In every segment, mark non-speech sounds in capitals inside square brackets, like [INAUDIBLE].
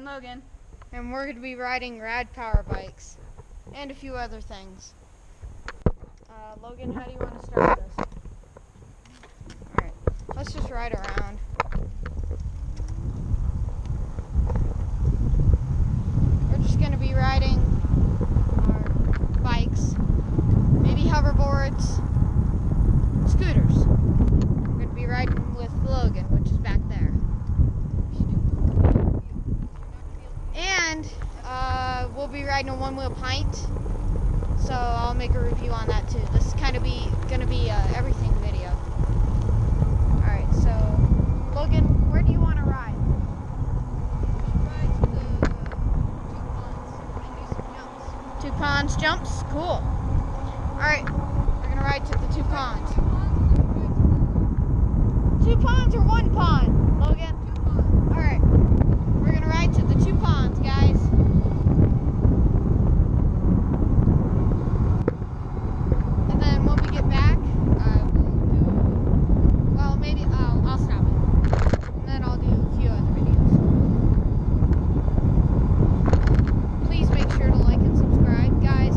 And Logan. and we're going to be riding rad power bikes and a few other things. Uh, Logan, how do you want to start this? Alright, let's just ride around. We're just going to be riding our bikes, maybe hoverboards, scooters. I'm going to be riding with Logan, which is back there. And uh, we'll be riding a Onewheel Pint. So I'll make a review on that too. This is kind of be gonna be everything video. Alright, so Logan, where do you want to ride? Two ponds jumps? Cool. Alright, we're gonna ride to the two ponds. Two ponds or one pond, Logan? Alright. We're gonna ride to the two ponds, guys. And then when we get back, uh, we'll do. Well, maybe I'll, I'll stop it. And then I'll do a few other videos. Please make sure to like and subscribe, guys.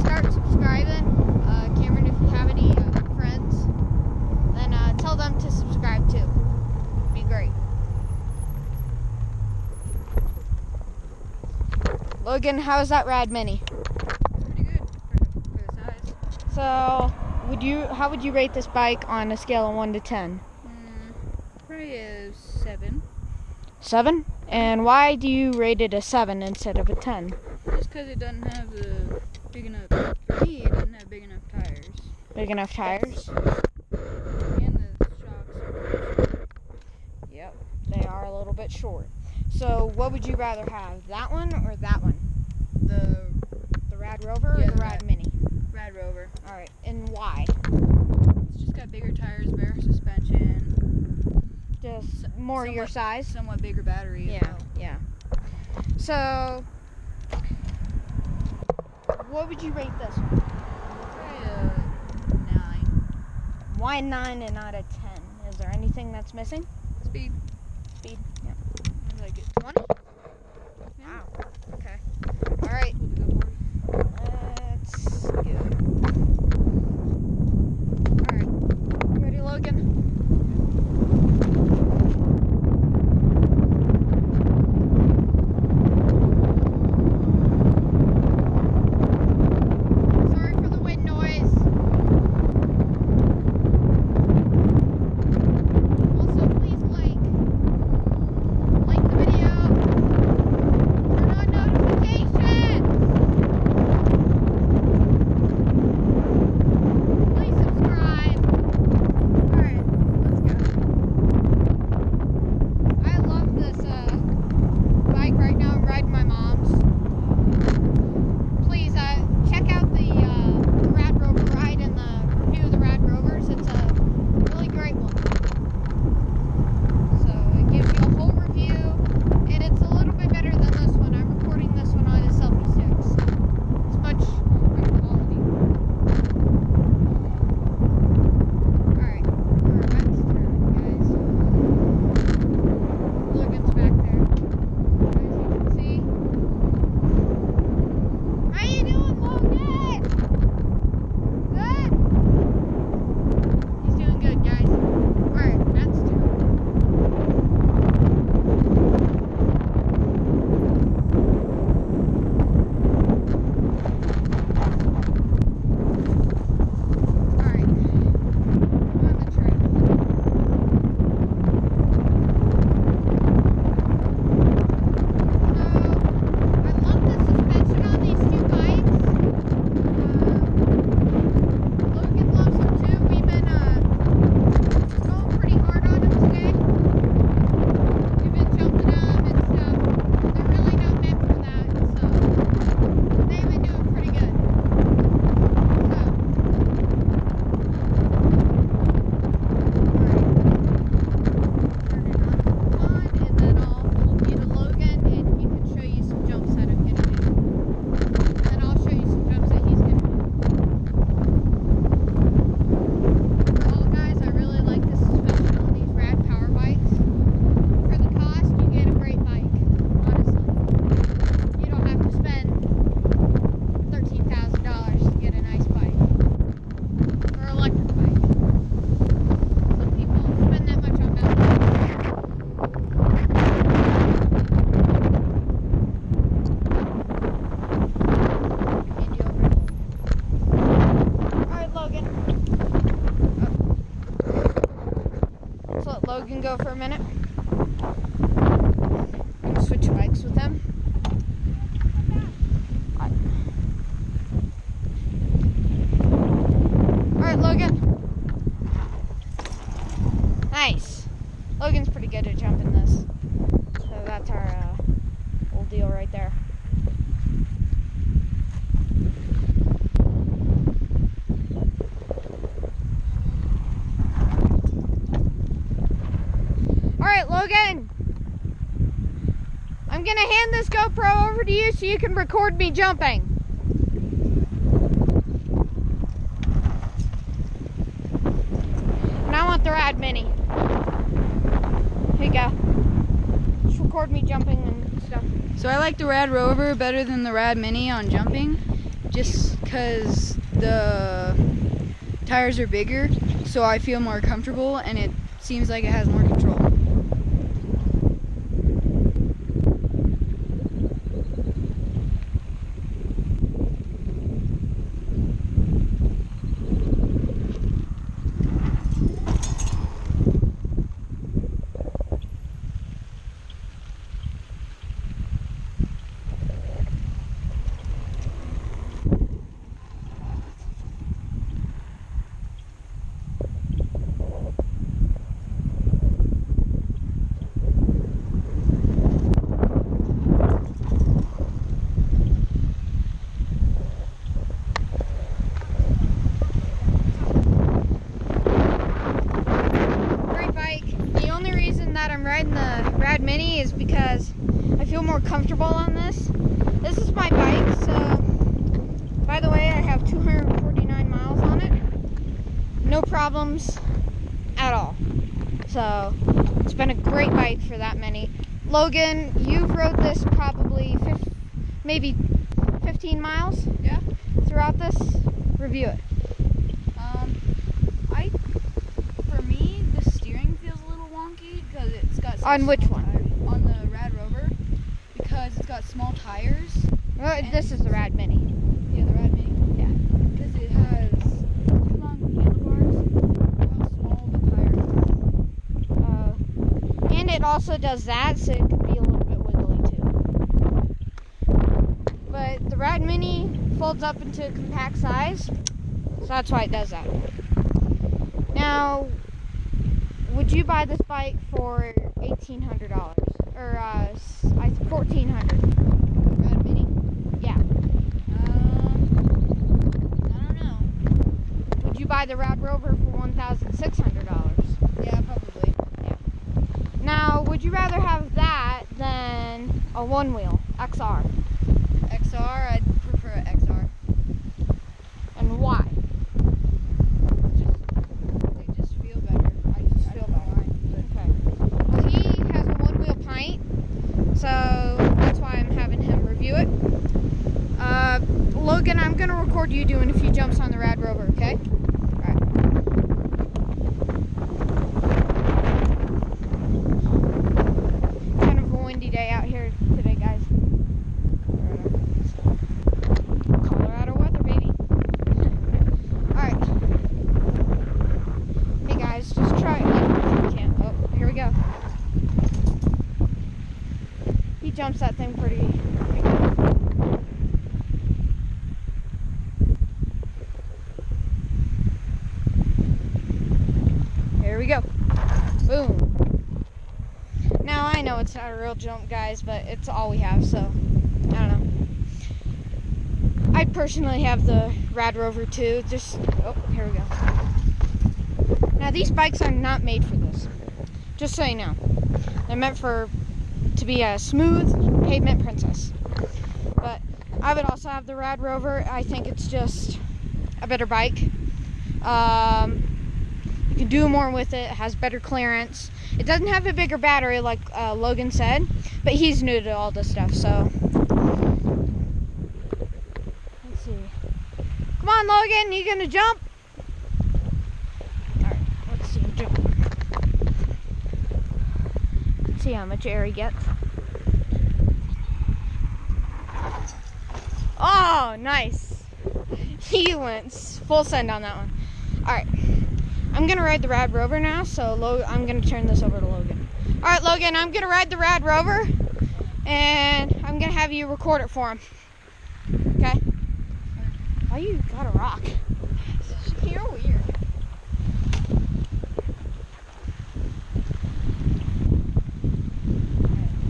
Start subscribing. Uh, Cameron, if you have any uh, friends, then uh, tell them to subscribe too. Be great. Logan, how's that rad mini? Pretty good for, for the size. So, would you? How would you rate this bike on a scale of one to ten? Mm, probably a seven. Seven. And why do you rate it a seven instead of a ten? Just because it doesn't have the big enough. For me, it doesn't have big enough tires. Big enough tires? And the shocks are. Yep. They are a little bit short. So, what would you rather have, that one or that one? The The Rad Rover Yeah, or the the Rad Rad. Mini? Rad Rover. All right. And why? It's just got bigger tires, better suspension, Just more your size. somewhat bigger battery. Yeah, well. yeah. So, what would you rate this one? Probably nine. Why nine and not a ten? Is there anything that's missing? Speed. Speed. Yeah. I like it. Minute. I'm gonna switch bikes with him. Alright, Logan. Nice. Logan's pretty good at jumping this. So that's our uh, old deal right there. Alright, Logan. I'm gonna hand this GoPro over to you so you can record me jumping. And I want the Rad Mini. Here you go. Just record me jumping and stuff. So I like the Rad Rover better than the Rad Mini on jumping, just because the tires are bigger, so I feel more comfortable and it seems like it has more control. Great bike. The only reason that I'm riding the Rad Mini is because I feel more comfortable on this. This is my bike, so by the way, I have 249 miles on it. No problems at all. So it's been a great bike for that many. Logan, you've rode this probably maybe 15 miles Yeah. throughout this. Review it. Um, I, for me, the steering feels a little wonky because it's got On which one? tires- On the Rad Rover, because it's got small tires. Well, this is the Rad Mini. Yeah, the Rad Mini. Yeah. Because it has two long handlebars. How small the tires are. Uh, and it also does that, so it could be a little bit wiggly too. But the Rad Mini folds up into a compact size, so that's why it does that. Now, would you buy this bike for eighteen hundred dollars or uh, I fourteen hundred? Rad Mini. Yeah. Um, I don't know. Would you buy the Rad Rover for one thousand six hundred dollars? Yeah, probably. Yeah. Now, would you rather have that than a Onewheel? XR, I'd prefer a XR. And why? Just, they just feel better. I just feel fine. Okay. Well, he has a Onewheel pint, so that's why I'm having him review it. Uh, Logan, I'm gonna record you doing a few jumps on the Rad Rover, okay? Alright. Kind of a windy day out here today, guys. Colorado weather, baby. Alright. Hey guys, just try it. If you can. Oh, here we go. He jumps that thing pretty. pretty good. Here we go. Boom. Now I know it's not a real jump, guys, but it's all we have, so I don't know. I personally have the Rad Rover too. Just oh, here we go. Now these bikes are not made for this. Just so you know. They're meant for to be a smooth pavement princess. But I would also have the Rad Rover. I think it's just a better bike. Um, you can do more with it. It has better clearance. It doesn't have a bigger battery like uh, Logan said, but he's new to all this stuff, so. Let's see. Come on, Logan, you gonna jump? Alright, let's see him jump. Let's see how much air he gets. Oh, nice. [LAUGHS] He went full send on that one. Alright. I'm I'm gonna ride the Rad Rover now, so I'm gonna turn this over to Logan. All right, Logan, I'm gonna ride the Rad Rover, and I'm gonna have you record it for him. Okay? Why you got a rock? You're weird.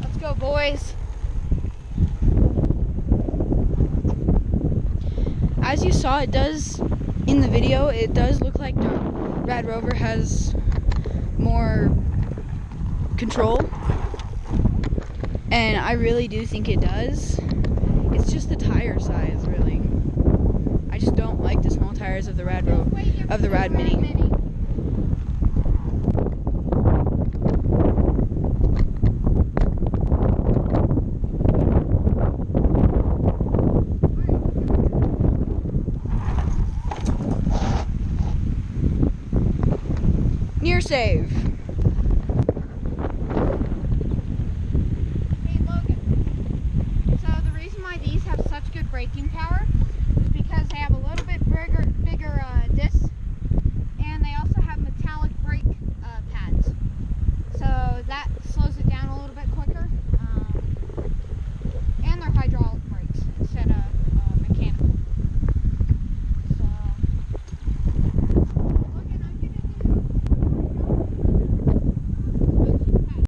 Let's go, boys. As you saw, it does in the video. It does look like the Rad Rover has more control, and I really do think it does. It's just the tire size, really. I just don't like the small tires of the Rad Rover. of the Rad Mini.